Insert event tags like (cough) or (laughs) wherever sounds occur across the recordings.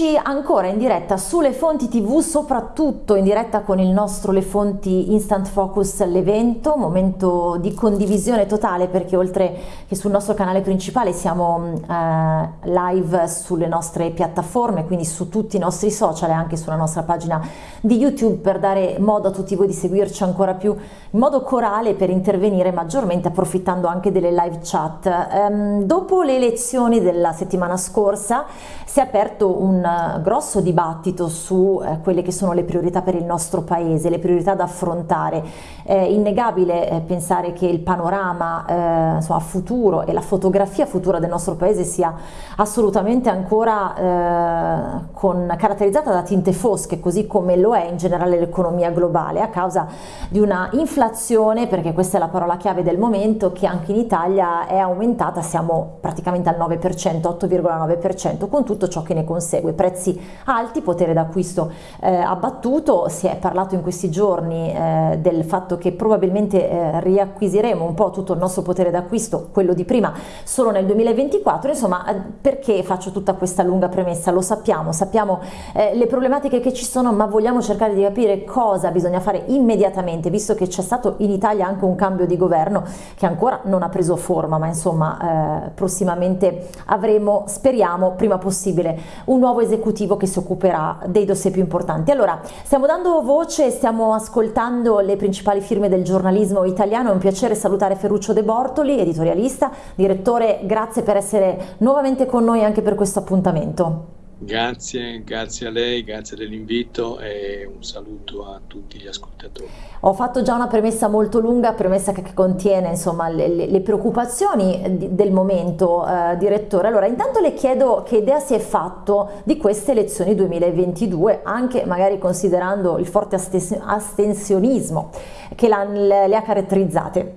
Eccoci ancora in diretta sulle fonti tv, soprattutto in diretta con il nostro Le Fonti Instant Focus l'evento, momento di condivisione totale perché oltre che sul nostro canale principale siamo eh, live sulle nostre piattaforme, quindi su tutti i nostri social e anche sulla nostra pagina di YouTube per dare modo a tutti voi di seguirci ancora più in modo corale per intervenire maggiormente approfittando anche delle live chat. Ehm, dopo le elezioni della settimana scorsa si è aperto un grosso dibattito su eh, quelle che sono le priorità per il nostro paese, le priorità da affrontare. È innegabile eh, pensare che il panorama eh, insomma, futuro e la fotografia futura del nostro paese sia assolutamente ancora eh, con, caratterizzata da tinte fosche, così come lo è in generale l'economia globale, a causa di una inflazione, perché questa è la parola chiave del momento, che anche in Italia è aumentata, siamo praticamente al 9%, 8,9%, con tutto ciò che ne consegue prezzi alti, potere d'acquisto eh, abbattuto, si è parlato in questi giorni eh, del fatto che probabilmente eh, riacquisiremo un po' tutto il nostro potere d'acquisto, quello di prima, solo nel 2024, insomma eh, perché faccio tutta questa lunga premessa? Lo sappiamo, sappiamo eh, le problematiche che ci sono, ma vogliamo cercare di capire cosa bisogna fare immediatamente, visto che c'è stato in Italia anche un cambio di governo che ancora non ha preso forma, ma insomma eh, prossimamente avremo, speriamo, prima possibile, un nuovo esecutivo che si occuperà dei dossier più importanti. Allora, stiamo dando voce, stiamo ascoltando le principali firme del giornalismo italiano, è un piacere salutare Ferruccio De Bortoli, editorialista, direttore, grazie per essere nuovamente con noi anche per questo appuntamento. Grazie, grazie a lei, grazie dell'invito e un saluto a tutti gli ascoltatori. Ho fatto già una premessa molto lunga, premessa che contiene insomma, le, le, preoccupazioni di, del momento, eh, direttore. Allora, intanto le chiedo che idea si è fatto di queste elezioni 2022, anche magari considerando il forte astensionismo che le ha caratterizzate.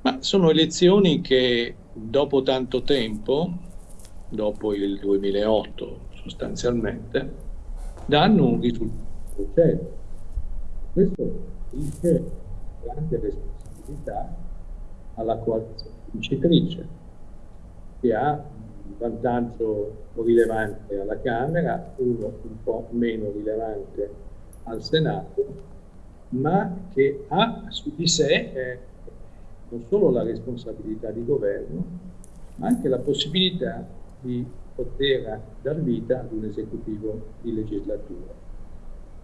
Ma sono elezioni che dopo tanto tempo dopo il 2008 sostanzialmente, danno un risultato certo. Questo dice grande responsabilità alla coalizione vincitrice, che ha un vantaggio rilevante alla Camera, uno un po' meno rilevante al Senato, ma che ha su di sé eh, non solo la responsabilità di governo, ma anche la possibilità di poter dar vita ad un esecutivo di legislatura.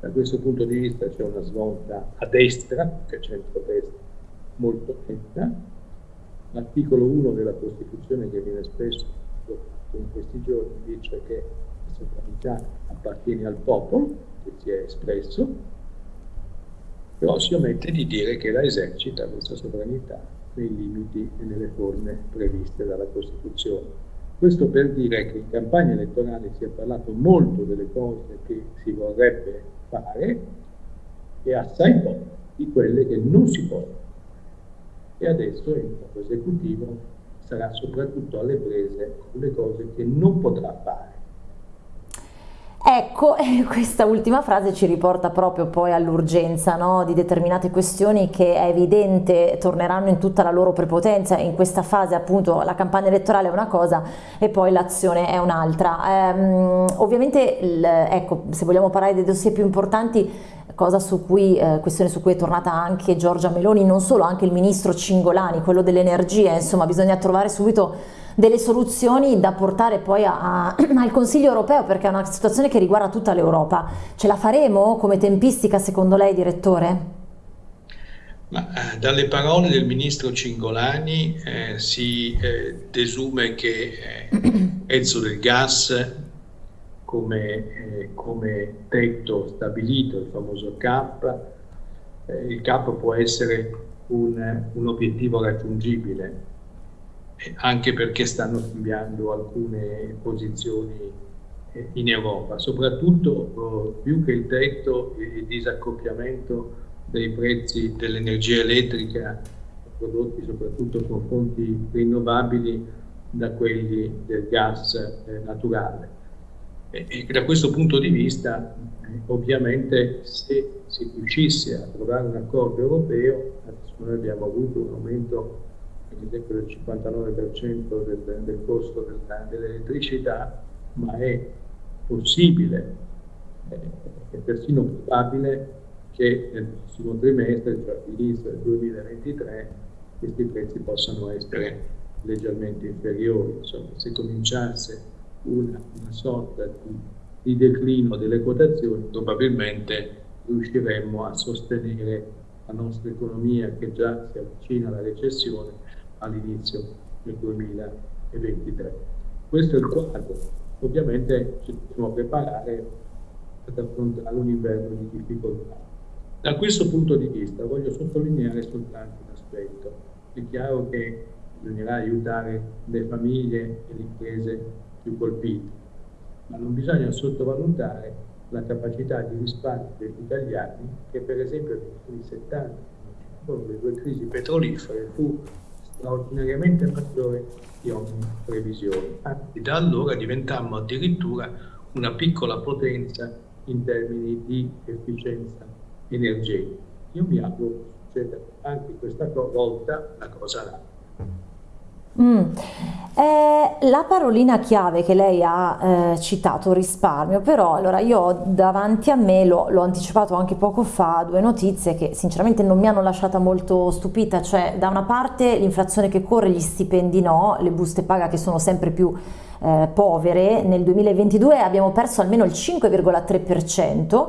Da questo punto di vista c'è una svolta a destra, che centro-destra, molto netta. L'articolo 1 della Costituzione, che viene spesso in questi giorni, dice che la sovranità appartiene al popolo, che si è espresso, però si omette di dire che la esercita questa sovranità nei limiti e nelle forme previste dalla Costituzione. Questo per dire che in campagna elettorale si è parlato molto delle cose che si vorrebbe fare e assai poco di quelle che non si possono. E adesso il nuovo esecutivo sarà soprattutto alle prese con le cose che non potrà fare Ecco, (laughs) questa ultima frase ci riporta proprio poi all'urgenza no? di determinate questioni che è evidente torneranno in tutta la loro prepotenza, in questa fase appunto la campagna elettorale è una cosa e poi l'azione è un'altra. Ehm, ovviamente, ecco, se vogliamo parlare dei dossier più importanti, cosa su cui, eh, questione su cui è tornata anche Giorgia Meloni, non solo, anche il ministro Cingolani, quello dell'energia, insomma bisogna trovare subito delle soluzioni da portare poi a, a, (clears throat) al Consiglio europeo perché è una situazione che riguarda tutta l'Europa. Ce la faremo come tempistica secondo lei, direttore? Ma, eh, dalle parole del ministro Cingolani eh, si eh, desume che il eh, (clears throat) prezzo del gas come, eh, come, tetto stabilito, il famoso CAP, eh, il CAP può essere un, un obiettivo raggiungibile anche perché stanno cambiando alcune posizioni eh, in Europa, soprattutto oh, più che il tetto il disaccoppiamento dei prezzi dell'energia elettrica prodotti soprattutto con fonti rinnovabili da quelli del gas eh, naturale. E, e, da questo punto di vista, ovviamente, se si riuscisse a trovare un accordo europeo, adesso noi abbiamo avuto un aumento ad esempio del 59% del, del costo dell'elettricità, ma è possibile eh, è persino probabile che nel prossimo trimestre, cioè all'inizio del 2023, questi prezzi possano essere leggermente inferiori. Insomma, se cominciasse una, una sorta di, di declino delle quotazioni, probabilmente riusciremmo a sostenere la nostra economia che già si avvicina alla recessione all'inizio del 2023. Questo è il quadro. Ovviamente ci dobbiamo preparare ad affrontare un inverno di difficoltà. Da questo punto di vista voglio sottolineare soltanto un aspetto. È chiaro che bisognerà aiutare le famiglie e le imprese più colpite, ma non bisogna sottovalutare la capacità di risparmio degli italiani che per esempio negli anni 70, con le due crisi petrolifere, fu straordinariamente maggiore di ogni previsione. Anzi, da allora diventammo addirittura una piccola potenza in termini di efficienza energetica. Io mi auguro che succeda anche questa volta la cosa là. Mm. Eh, la parolina chiave che lei ha eh, citato, risparmio, però allora io ho davanti a me, l'ho anticipato anche poco fa, due notizie che sinceramente non mi hanno lasciata molto stupita, cioè da una parte l'inflazione che corre, gli stipendi no, le buste paga che sono sempre più eh, povere, nel 2022 abbiamo perso almeno il 5,3%,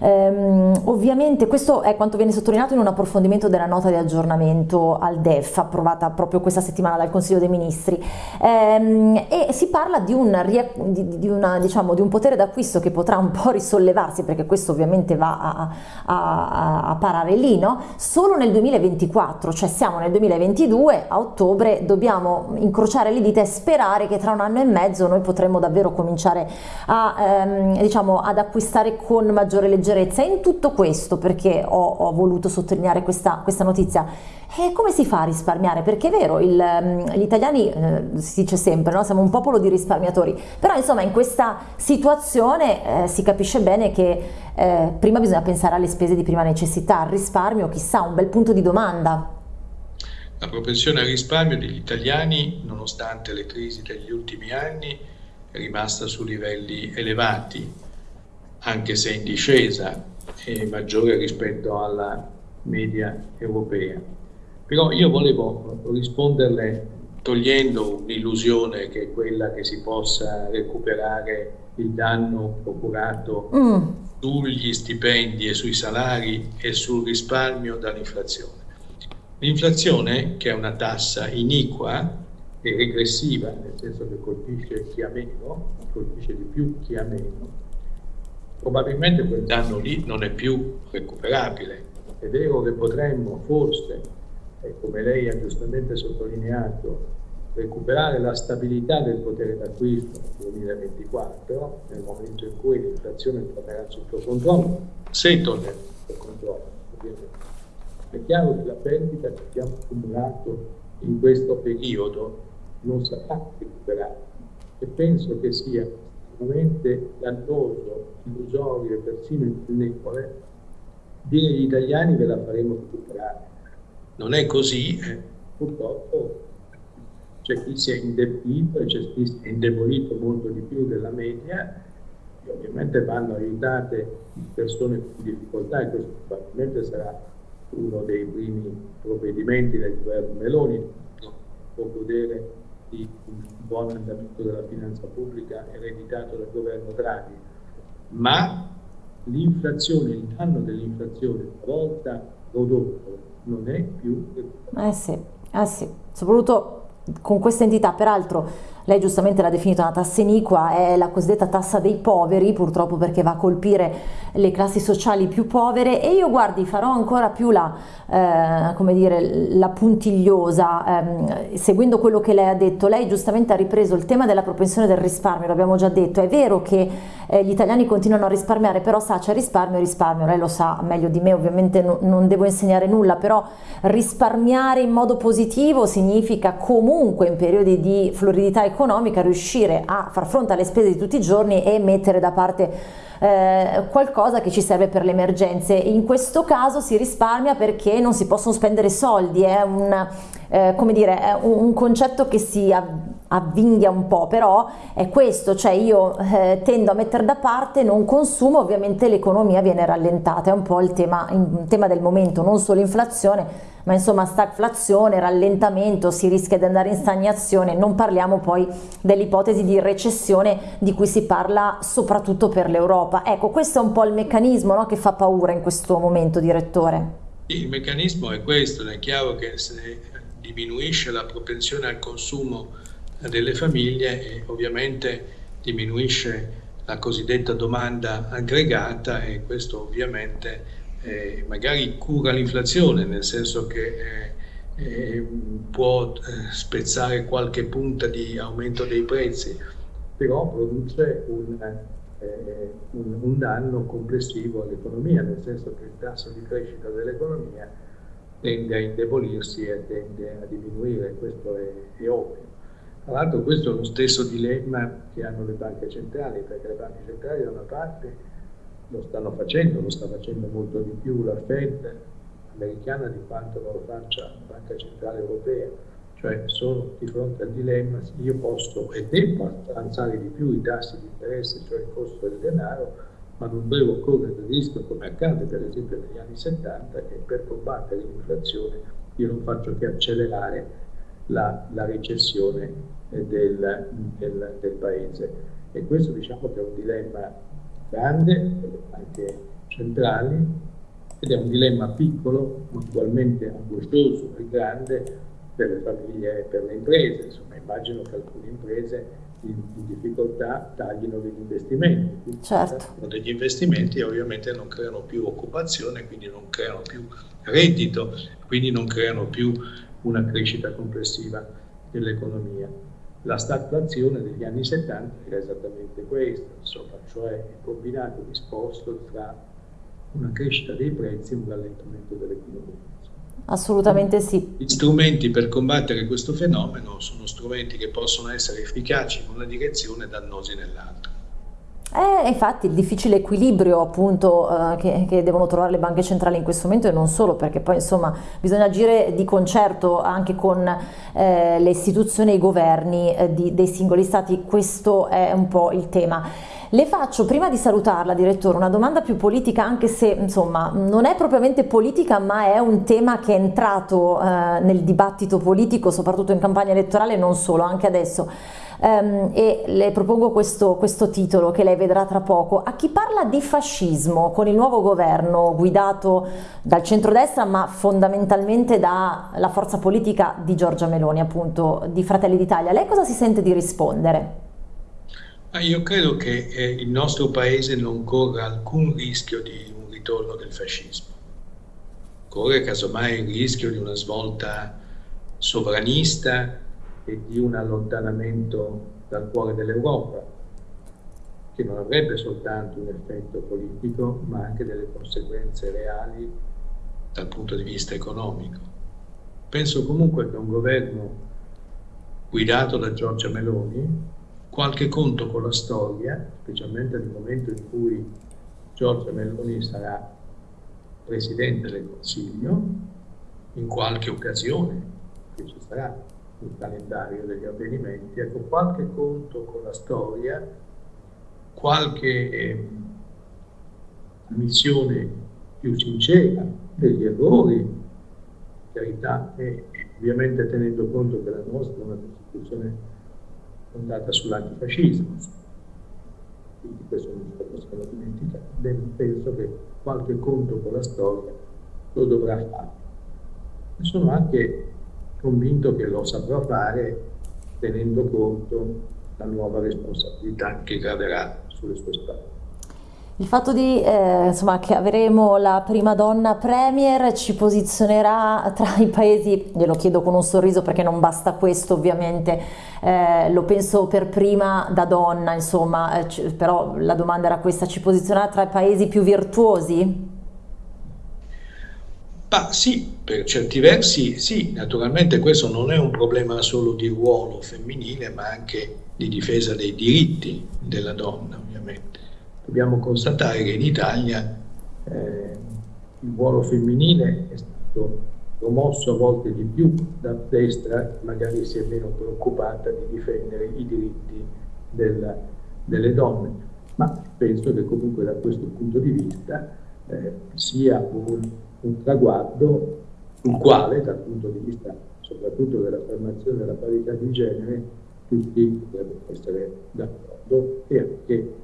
ehm, ovviamente questo è quanto viene sottolineato in un approfondimento della nota di aggiornamento al DEF approvata proprio questa settimana dal Consiglio dei Ministri ehm, e si parla di un, di, di, una, diciamo, di un potere d'acquisto che potrà un po' risollevarsi perché questo ovviamente va a, a, a parare lì, no? solo nel 2024, cioè siamo nel 2022, a ottobre dobbiamo incrociare le dita e sperare che tra un anno e mezzo noi potremmo davvero cominciare a, ehm, diciamo, ad acquistare con maggiore leggerezza. In tutto questo, perché ho, ho voluto sottolineare questa, questa notizia, e come si fa a risparmiare? Perché è vero, il, ehm, gli italiani, eh, si dice sempre, no? siamo un popolo di risparmiatori, però insomma in questa situazione eh, si capisce bene che eh, prima bisogna pensare alle spese di prima necessità, al risparmio, chissà, un bel punto di domanda. La propensione al risparmio degli italiani, nonostante le crisi degli ultimi anni, è rimasta su livelli elevati, anche se in discesa e maggiore rispetto alla media europea. Però io volevo risponderle togliendo un'illusione che è quella che si possa recuperare il danno procurato mm. sugli stipendi e sui salari e sul risparmio dall'inflazione. L'inflazione, che è una tassa iniqua e regressiva, nel senso che colpisce chi ha meno, colpisce di più chi ha meno, probabilmente quel danno lì non è più recuperabile. È vero che potremmo forse, come lei ha giustamente sottolineato, recuperare la stabilità del potere d'acquisto nel 2024, nel momento in cui l'inflazione tornerà sotto controllo, se tornerà sotto controllo, ovviamente è chiaro che la perdita che abbiamo accumulato in questo periodo non sarà recuperata e penso che sia estremamente dannoso, illusorio e persino ingannevole dire agli italiani che la faremo recuperare. Non è così, eh. purtroppo c'è chi si è indebito e c'è chi si è indebolito molto di più della media e ovviamente vanno aiutate persone in difficoltà e questo probabilmente sarà uno dei primi provvedimenti del governo Meloni, può godere di un buon andamento della finanza pubblica ereditato dal governo Draghi, ma l'inflazione, il danno dell'inflazione una volta prodotto non è più... Eh sì, eh sì, soprattutto con questa entità, peraltro lei giustamente l'ha definita una tassa iniqua, è la cosiddetta tassa dei poveri, purtroppo perché va a colpire le classi sociali più povere. E io guardi farò ancora più la, eh, come dire, la puntigliosa, ehm, seguendo quello che lei ha detto, lei giustamente ha ripreso il tema della propensione del risparmio, l'abbiamo già detto, è vero che eh, gli italiani continuano a risparmiare, però sa c'è risparmio e risparmio, lei lo sa meglio di me, ovviamente no, non devo insegnare nulla, però risparmiare in modo positivo significa comunque in periodi di floridità economica riuscire a far fronte alle spese di tutti i giorni e mettere da parte eh, qualcosa che ci serve per le emergenze. In questo caso si risparmia perché non si possono spendere soldi, è un eh, dire, è un, concetto che si avvinghia un po', però è questo, cioè io eh, tendo a mettere da parte, non consumo, ovviamente l'economia viene rallentata, è un po' il tema, il tema del momento, non solo inflazione, ma insomma stagflazione, rallentamento, si rischia di andare in stagnazione, non parliamo poi dell'ipotesi di recessione di cui si parla soprattutto per l'Europa. Ecco, questo è un po' il meccanismo no, che fa paura in questo momento, direttore. Il meccanismo è questo, è chiaro che se diminuisce la propensione al consumo delle famiglie ovviamente diminuisce la cosiddetta domanda aggregata e questo ovviamente eh, magari cura l'inflazione, nel senso che eh, eh può eh, spezzare qualche punta di aumento dei prezzi, però produce un, eh, un, un danno complessivo all'economia, nel senso che il tasso di crescita dell'economia tende a indebolirsi e tende a diminuire, questo è, è ovvio. Tra l'altro questo è lo stesso dilemma che hanno le banche centrali, perché le banche centrali da una parte lo stanno facendo, lo sta facendo molto di più la Fed americana di quanto lo faccia la Banca Centrale Europea, cioè sono di fronte al dilemma io posso e devo alzare di più i tassi di interesse, cioè il costo del denaro, ma non devo correre il rischio, come accade per esempio negli anni 70, che per combattere l'inflazione io non faccio che accelerare la, la recessione del, del, del paese. E questo diciamo che è un dilemma grande, anche centrali, ed è un dilemma piccolo, ma ugualmente angoscioso e grande per le famiglie e per le imprese. Insomma, immagino che alcune imprese in, in difficoltà taglino degli investimenti. Certo. Degli investimenti ovviamente non creano più occupazione, quindi non creano più reddito, quindi non creano più una crescita complessiva dell'economia. La stagflazione degli anni 70 era esattamente questo, insomma, cioè il combinato disposto tra una crescita dei prezzi e un rallentamento dell'economia. Assolutamente sì. Gli strumenti per combattere questo fenomeno sono strumenti che possono essere efficaci in una direzione e dannosi nell'altra. Eh, infatti il difficile equilibrio appunto eh, che, che, devono trovare le banche centrali in questo momento e non solo perché poi insomma bisogna agire di concerto anche con eh, le istituzioni e i governi eh, di, dei singoli stati, questo è un po' il tema. Le faccio prima di salutarla direttore una domanda più politica anche se insomma non è propriamente politica ma è un tema che è entrato eh, nel dibattito politico soprattutto in campagna elettorale e non solo, anche adesso um, e le propongo questo, questo titolo che lei vedrà tra poco. A chi parla di fascismo con il nuovo governo guidato dal centrodestra ma fondamentalmente dalla forza politica di Giorgia Meloni, appunto di Fratelli d'Italia, lei cosa si sente di rispondere? Io credo che eh, il nostro paese non corra alcun rischio di un ritorno del fascismo. Corre casomai il rischio di una svolta sovranista e di un allontanamento dal cuore dell'Europa, che non avrebbe soltanto un effetto politico, ma anche delle conseguenze reali dal punto di vista economico. Penso comunque che un governo guidato da Giorgia Meloni, qualche conto con la storia, specialmente nel momento in cui Giorgia Meloni sarà Presidente del Consiglio, in qualche occasione che ci sarà il calendario degli avvenimenti, ecco, qualche conto con la storia, qualche eh, ammissione più sincera degli errori, carità, e ovviamente tenendo conto che la nostra è una Costituzione fondata sull'antifascismo, quindi questo non ce lo possiamo dimenticare, ben penso che qualche conto con la storia lo dovrà fare. E sono anche convinto che lo saprà fare tenendo conto della nuova responsabilità che graverà sulle sue spalle. Il fatto di, eh, insomma, che avremo la prima donna premier ci posizionerà tra i paesi, glielo chiedo con un sorriso perché non basta questo ovviamente, eh, lo penso per prima da donna, insomma, eh, però la domanda era questa, ci posizionerà tra i paesi più virtuosi? Ma sì, per certi versi sì, naturalmente questo non è un problema solo di ruolo femminile, ma anche di difesa dei diritti della donna, ovviamente. Dobbiamo constatare che in Italia eh, il ruolo femminile è stato promosso a volte di più da destra, magari si è meno preoccupata di difendere i diritti della, delle donne. Ma penso che comunque da questo punto di vista eh, sia un, un traguardo sul quale, dal punto di vista soprattutto dell'affermazione della parità di genere, tutti devono essere d'accordo e anche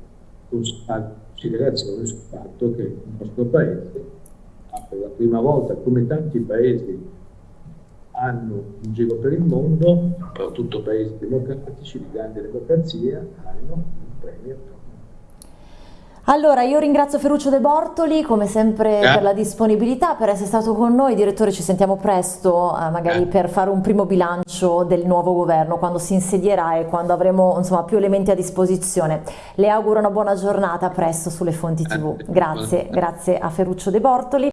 considerazione sul fatto che il nostro Paese ha per la prima volta, come tanti paesi hanno in giro per il mondo, soprattutto paesi democratici, di grande democrazia, hanno allora, io ringrazio Ferruccio De Bortoli come sempre eh. per la disponibilità, per essere stato con noi. Direttore, ci sentiamo presto, eh, magari eh. per fare un primo bilancio del nuovo governo, quando si insedierà e quando avremo insomma, più elementi a disposizione. Le auguro una buona giornata presto sulle fonti TV. Eh. Grazie, grazie a Ferruccio De Bortoli.